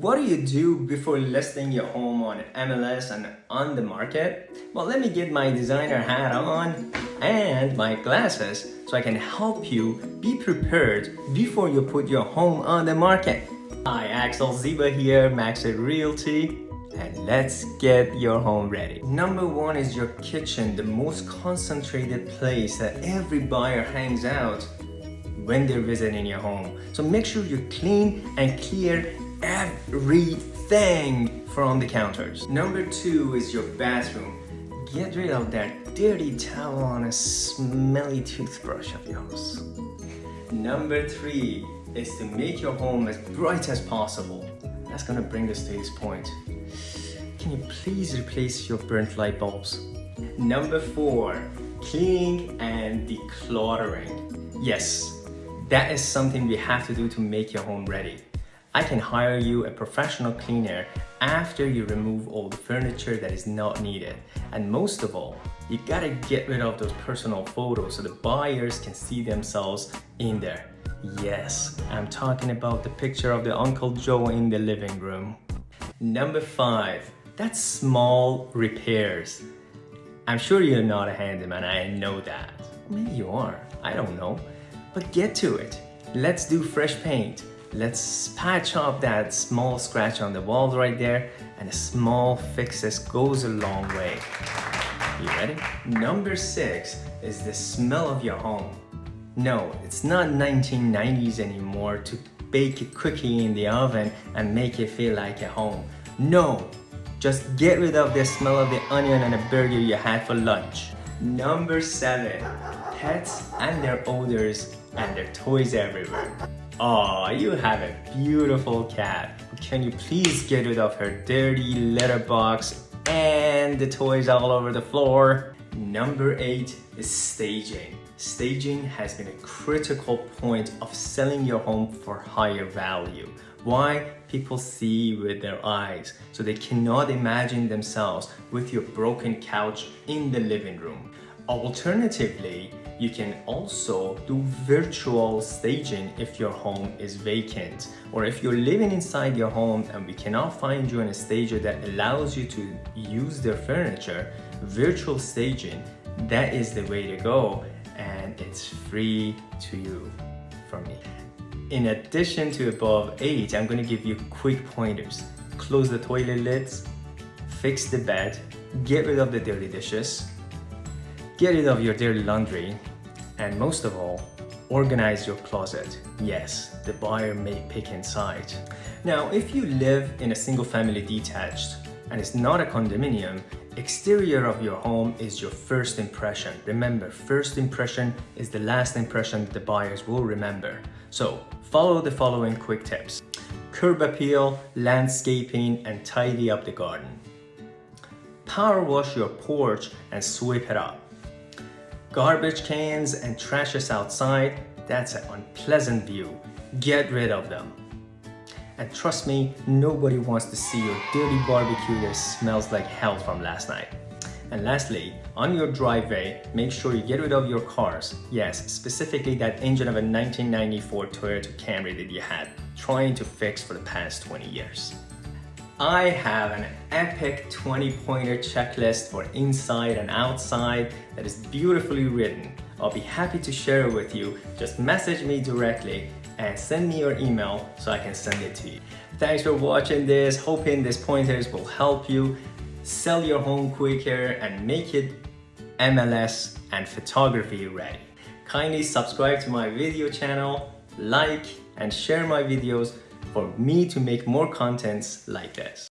What do you do before listing your home on MLS and on the market? Well, let me get my designer hat on and my glasses so I can help you be prepared before you put your home on the market. Hi, Axel Ziba here, Maxit Realty, and let's get your home ready. Number one is your kitchen, the most concentrated place that every buyer hangs out when they're visiting your home. So make sure you clean and clear everything from the counters. Number two is your bathroom. Get rid of that dirty towel on a smelly toothbrush of yours. Number three is to make your home as bright as possible. That's gonna bring us to this point. Can you please replace your burnt light bulbs? Number four, cleaning and decluttering. Yes, that is something we have to do to make your home ready. I can hire you a professional cleaner after you remove all the furniture that is not needed. And most of all, you gotta get rid of those personal photos so the buyers can see themselves in there. Yes, I'm talking about the picture of the Uncle Joe in the living room. Number five, that's small repairs. I'm sure you're not a handyman, I know that. Maybe you are, I don't know. But get to it. Let's do fresh paint. Let's patch up that small scratch on the wall right there and a small fixes goes a long way. You ready? Number six is the smell of your home. No, it's not 1990s anymore to bake a cookie in the oven and make it feel like a home. No, just get rid of the smell of the onion and a burger you had for lunch. Number seven, pets and their odors and their toys everywhere. Oh, you have a beautiful cat. Can you please get rid of her dirty litter box and the toys all over the floor? Number eight is staging. Staging has been a critical point of selling your home for higher value. Why? People see with their eyes, so they cannot imagine themselves with your broken couch in the living room. Alternatively, you can also do virtual staging if your home is vacant or if you're living inside your home and we cannot find you in a stager that allows you to use their furniture, virtual staging, that is the way to go and it's free to you from me. In addition to above eight, I'm gonna give you quick pointers. Close the toilet lids, fix the bed, get rid of the dirty dishes, get rid of your dirty laundry, and most of all, organize your closet. Yes, the buyer may pick inside. Now, if you live in a single family detached and it's not a condominium, exterior of your home is your first impression. Remember, first impression is the last impression the buyers will remember. So follow the following quick tips. Curb appeal, landscaping, and tidy up the garden. Power wash your porch and sweep it up. Garbage cans and trashes outside, that's an unpleasant view. Get rid of them. And trust me, nobody wants to see your dirty barbecue that smells like hell from last night. And lastly, on your driveway, make sure you get rid of your cars. Yes, specifically that engine of a 1994 Toyota Camry that you had trying to fix for the past 20 years. I have an epic 20 pointer checklist for inside and outside that is beautifully written. I'll be happy to share it with you. Just message me directly and send me your email so I can send it to you. Thanks for watching this. Hoping these pointers will help you sell your home quicker and make it MLS and photography ready. Kindly subscribe to my video channel, like and share my videos for me to make more contents like this.